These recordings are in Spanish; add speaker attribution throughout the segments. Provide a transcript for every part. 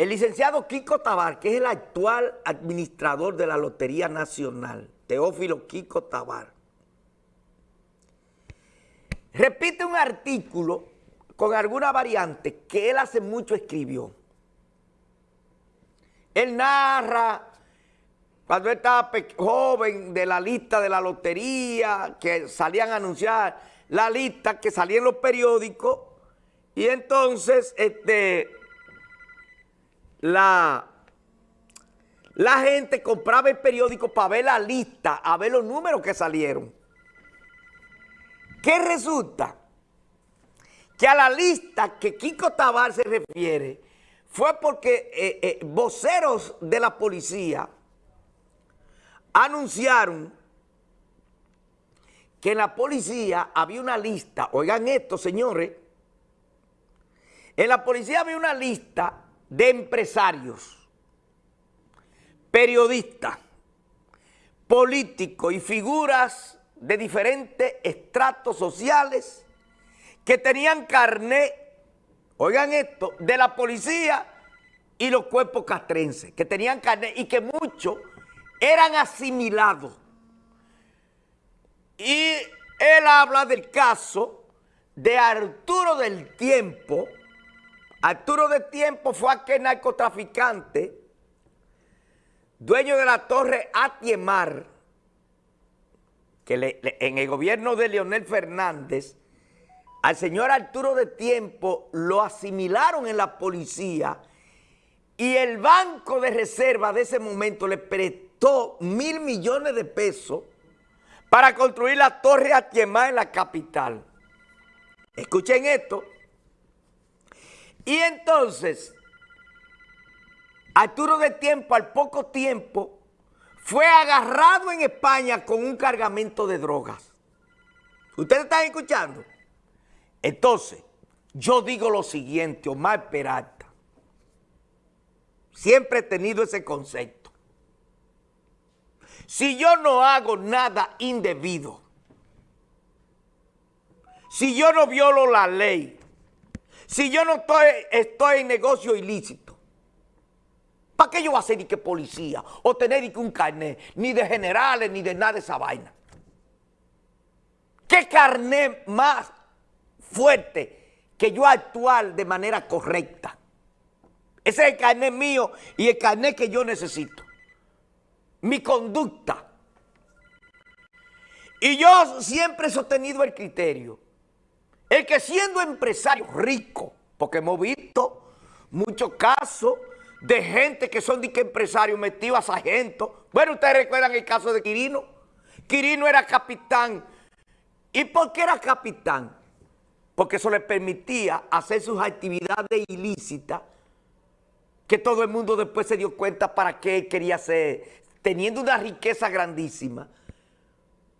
Speaker 1: El licenciado Kiko Tabar, que es el actual administrador de la Lotería Nacional, Teófilo Kiko Tabar, repite un artículo con alguna variante que él hace mucho escribió. Él narra cuando él estaba joven de la lista de la lotería, que salían a anunciar la lista que salía en los periódicos, y entonces este, la, la gente compraba el periódico para ver la lista, a ver los números que salieron. ¿Qué resulta? Que a la lista que Kiko Tabar se refiere fue porque eh, eh, voceros de la policía anunciaron que en la policía había una lista, oigan esto señores, en la policía había una lista de empresarios, periodistas, políticos y figuras de diferentes estratos sociales que tenían carné, oigan esto, de la policía y los cuerpos castrenses, que tenían carné y que muchos eran asimilados. Y él habla del caso de Arturo del Tiempo. Arturo del Tiempo fue aquel narcotraficante, dueño de la torre Atiemar, que en el gobierno de Leonel Fernández, al señor Arturo de Tiempo lo asimilaron en la policía y el Banco de Reserva de ese momento le prestó mil millones de pesos para construir la Torre Atiemá en la capital. Escuchen esto. Y entonces, Arturo de Tiempo, al poco tiempo, fue agarrado en España con un cargamento de drogas. ¿Ustedes están escuchando? Entonces, yo digo lo siguiente, Omar Peralta. Siempre he tenido ese concepto. Si yo no hago nada indebido, si yo no violo la ley, si yo no estoy, estoy en negocio ilícito, ¿para qué yo voy a ser ni que policía o tener ni que un carnet, ni de generales, ni de nada de esa vaina? ¿Qué carnet más fuerte que yo actuar de manera correcta. Ese es el carnet mío y el carnet que yo necesito. Mi conducta. Y yo siempre he sostenido el criterio. El que siendo empresario rico, porque hemos visto muchos casos de gente que son de que empresarios metidos a sargentos. Bueno, ustedes recuerdan el caso de Quirino. Quirino era capitán. ¿Y por qué era capitán? porque eso le permitía hacer sus actividades ilícitas, que todo el mundo después se dio cuenta para qué quería ser, teniendo una riqueza grandísima,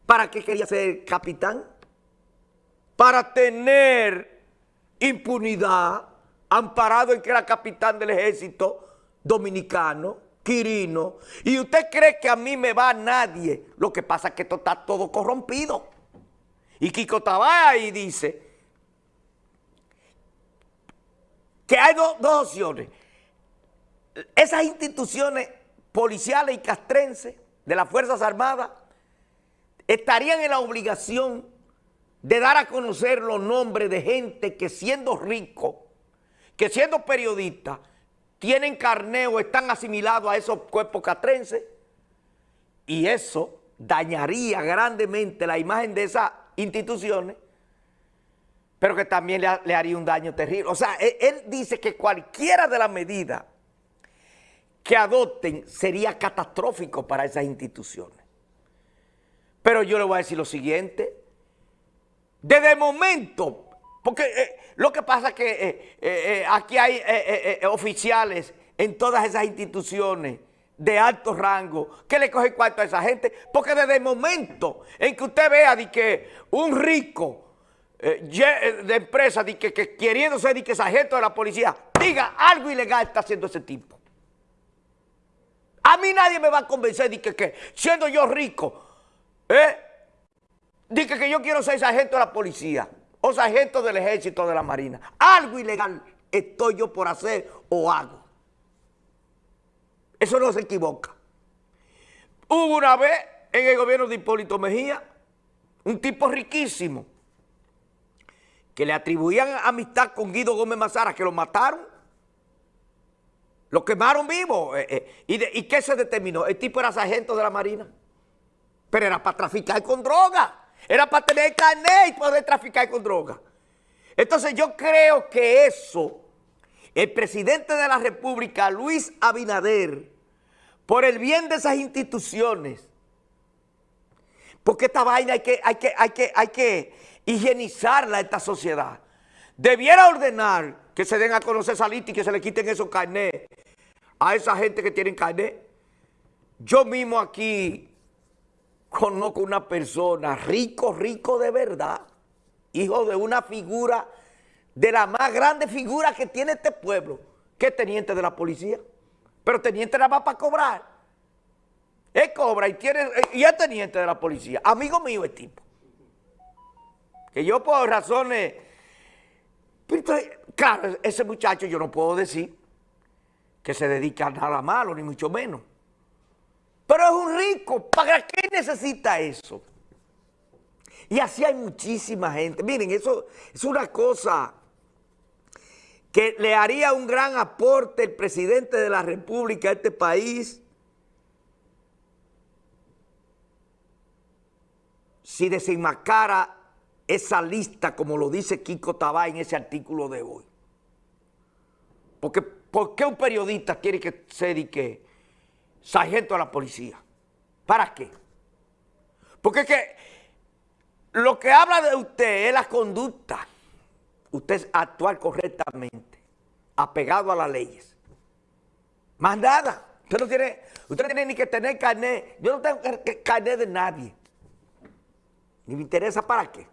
Speaker 1: ¿para qué quería ser capitán? Para tener impunidad, amparado en que era capitán del ejército dominicano, Quirino, y usted cree que a mí me va nadie, lo que pasa es que esto está todo corrompido. Y Kiko y dice que hay dos opciones. Esas instituciones policiales y castrenses de las Fuerzas Armadas estarían en la obligación de dar a conocer los nombres de gente que siendo rico, que siendo periodista, tienen carneo, están asimilados a esos cuerpos castrenses y eso dañaría grandemente la imagen de esas instituciones pero que también le, haría un daño terrible. O sea, él, dice que cualquiera de las medidas que adopten sería catastrófico para esas instituciones. Pero yo le voy a decir lo siguiente. Desde el momento, porque eh, lo que pasa es que eh, eh, aquí hay oficiales en todas esas instituciones de alto rango que le cogen cuarto a esa gente, porque desde el momento en que usted vea de que un rico de empresa de que, queriendo ser de que sargento de la policía diga algo ilegal está haciendo ese tipo. A mí nadie me va a convencer de que, siendo yo rico, ¿eh? De que, yo quiero ser sargento de la policía o sargento del ejército de la marina. Algo ilegal estoy yo por hacer o hago. Eso no se equivoca. Hubo una vez en el gobierno de Hipólito Mejía, un tipo riquísimo, que le atribuían amistad con Guido Gómez Mazara, que lo mataron. Lo quemaron vivo. Eh, eh, ¿Y, ¿Y qué se determinó? El tipo era sargento de la Marina. Pero era para traficar con droga. Era para tener carnet y poder traficar con droga. Entonces yo creo que eso, el presidente de la República, Luis Abinader, por el bien de esas instituciones, porque esta vaina hay que, hay que, hay que, hay que higienizarla esta sociedad. Debiera ordenar que se den a conocer esa lista y que se le quiten esos carnets a esa gente que tienen carnet. Yo mismo aquí conozco una persona rico, rico de verdad, hijo de una figura, de la más grande figura que tiene este pueblo, que es teniente de la policía. Pero teniente nada más para cobrar. Él cobra y, tiene, y es teniente de la policía. Amigo mío el tipo. Que yo por razones... Claro, ese muchacho yo no puedo decir que se dedica a nada malo, ni mucho menos. Pero es un rico, ¿para qué necesita eso? Y así hay muchísima gente. Miren, eso es una cosa que le haría un gran aporte el presidente de la República a este país si desenmascara esa lista como lo dice Kiko Tabá en ese artículo de hoy. Porque, ¿por qué un periodista quiere que se dedique sargento a la policía. ¿Para qué? Porque es que lo que habla de usted es la conducta. Usted es actuar correctamente, apegado a las leyes. Más nada. Usted no tiene, usted no tiene ni que tener carnet. Yo no tengo carnet de nadie. Ni me interesa para qué.